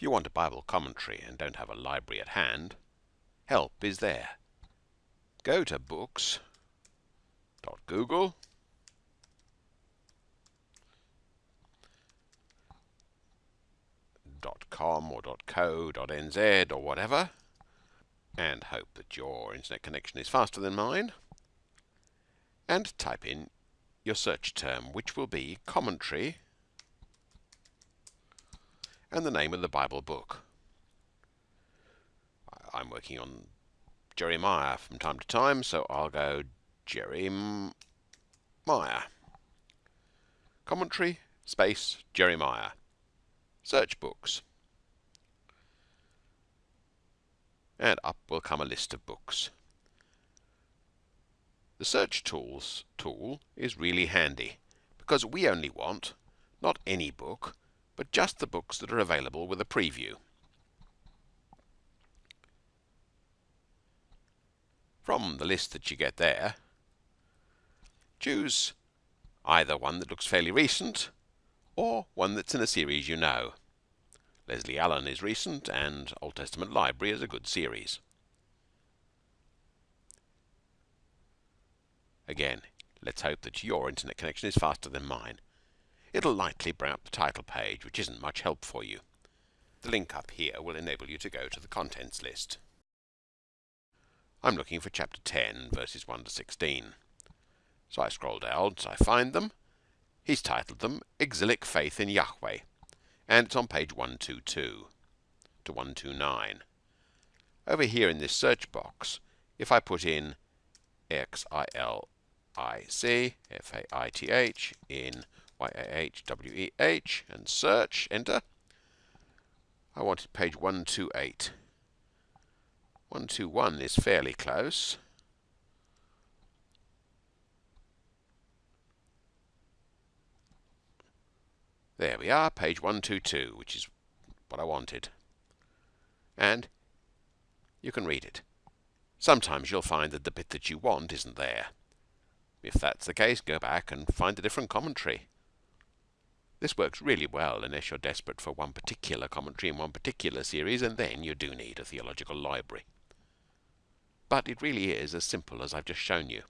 If you want a Bible commentary and don't have a library at hand, help is there. Go to books.google .com or .co .nz or whatever and hope that your internet connection is faster than mine and type in your search term which will be commentary and the name of the Bible book. I'm working on Jeremiah from time to time, so I'll go Jeremiah. Commentary, space, Jeremiah. Search books. And up will come a list of books. The search tools tool is really handy because we only want not any book but just the books that are available with a preview. From the list that you get there, choose either one that looks fairly recent or one that's in a series you know. Leslie Allen is recent and Old Testament Library is a good series. Again, let's hope that your internet connection is faster than mine it'll likely bring up the title page, which isn't much help for you. The link up here will enable you to go to the contents list. I'm looking for chapter 10, verses 1 to 16. So I scroll down, so I find them. He's titled them Exilic Faith in Yahweh, and it's on page 122 to 129. Over here in this search box, if I put in X-I-L-I-C, F-A-I-T-H, in Y-A-H-W-E-H, and search, enter. I wanted page 128. 121 is fairly close. There we are, page 122, which is what I wanted. And you can read it. Sometimes you'll find that the bit that you want isn't there. If that's the case, go back and find a different commentary. This works really well unless you're desperate for one particular commentary in one particular series, and then you do need a theological library. But it really is as simple as I've just shown you.